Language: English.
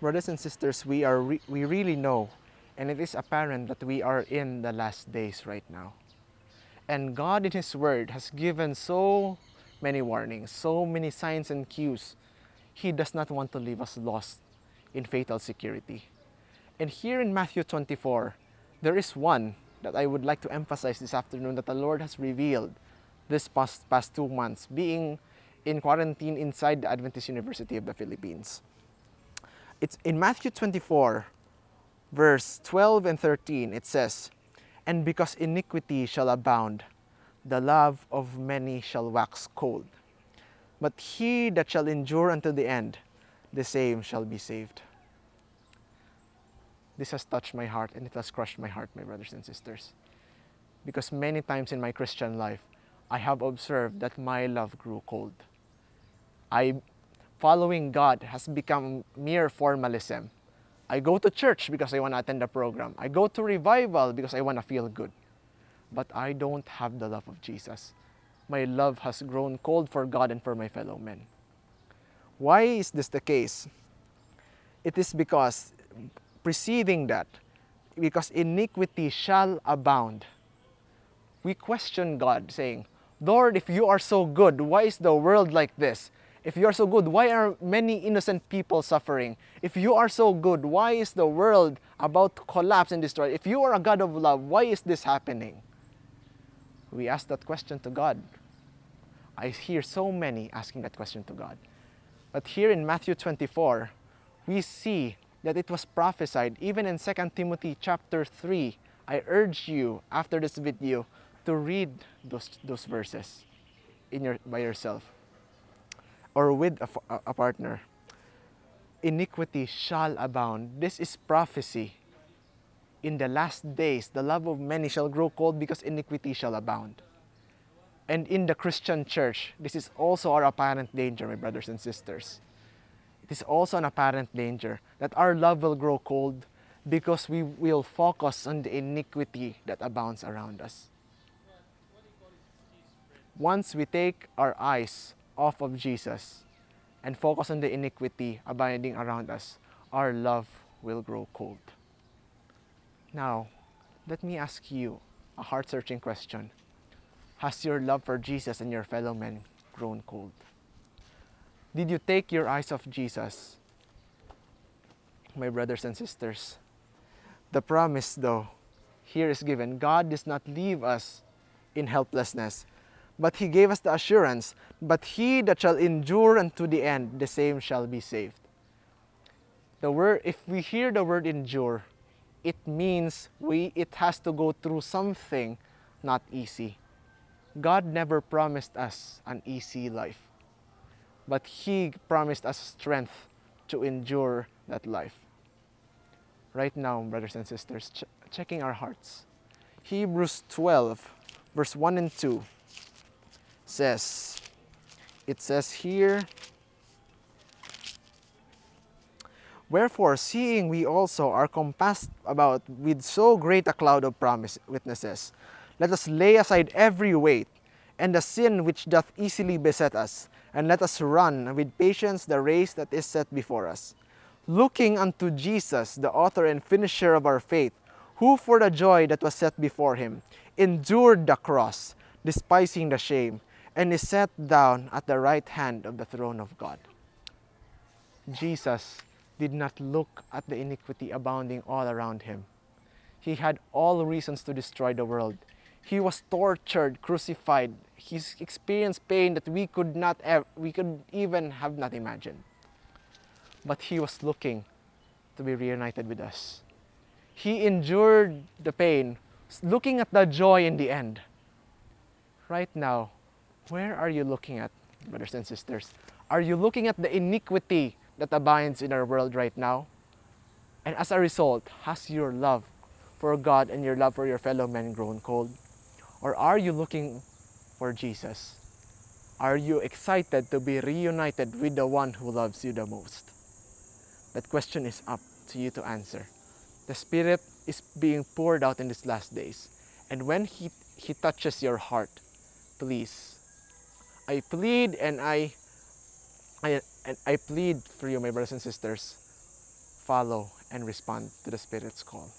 Brothers and sisters, we, are re we really know and it is apparent that we are in the last days right now. And God in His Word has given so many warnings, so many signs and cues. He does not want to leave us lost in fatal security. And here in Matthew 24, there is one that I would like to emphasize this afternoon that the Lord has revealed this past, past two months, being in quarantine inside the Adventist University of the Philippines. It's in Matthew 24, verse 12 and 13, it says, And because iniquity shall abound, the love of many shall wax cold. But he that shall endure until the end, the same shall be saved. This has touched my heart and it has crushed my heart, my brothers and sisters. Because many times in my Christian life, I have observed that my love grew cold. I, following God has become mere formalism. I go to church because I want to attend a program. I go to revival because I want to feel good. But I don't have the love of Jesus. My love has grown cold for God and for my fellow men. Why is this the case? It is because preceding that, because iniquity shall abound. We question God saying, Lord, if you are so good, why is the world like this? If you are so good, why are many innocent people suffering? If you are so good, why is the world about to collapse and destroy? If you are a God of love, why is this happening? We ask that question to God. I hear so many asking that question to God. But here in Matthew 24, we see that it was prophesied even in 2 Timothy chapter 3. I urge you after this video to read those, those verses in your, by yourself or with a, a partner. Iniquity shall abound. This is prophecy. In the last days, the love of many shall grow cold because iniquity shall abound. And in the Christian church, this is also our apparent danger, my brothers and sisters. It is also an apparent danger that our love will grow cold because we will focus on the iniquity that abounds around us. Once we take our eyes off of Jesus and focus on the iniquity abiding around us, our love will grow cold. Now, let me ask you a heart-searching question. Has your love for Jesus and your fellow men grown cold? Did you take your eyes off Jesus? My brothers and sisters, the promise though here is given. God does not leave us in helplessness, but he gave us the assurance, but he that shall endure unto the end, the same shall be saved. The word, if we hear the word endure, it means we, it has to go through something not easy. God never promised us an easy life, but He promised us strength to endure that life. Right now, brothers and sisters, ch checking our hearts. Hebrews 12, verse 1 and 2 says, it says here, Wherefore, seeing we also are compassed about with so great a cloud of promise witnesses, let us lay aside every weight and the sin which doth easily beset us, and let us run with patience the race that is set before us. Looking unto Jesus, the author and finisher of our faith, who for the joy that was set before him endured the cross, despising the shame, and is set down at the right hand of the throne of God. Jesus did not look at the iniquity abounding all around him. He had all reasons to destroy the world. He was tortured, crucified. He experienced pain that we could not we could even have not imagined. But he was looking to be reunited with us. He endured the pain, looking at the joy in the end. Right now, where are you looking at, brothers and sisters? Are you looking at the iniquity that abides in our world right now? And as a result, has your love for God and your love for your fellow men grown cold? Or are you looking for Jesus? Are you excited to be reunited with the one who loves you the most? That question is up to you to answer. The Spirit is being poured out in these last days. And when He, he touches your heart, please, I plead and I, I, and I plead for you, my brothers and sisters, follow and respond to the Spirit's call.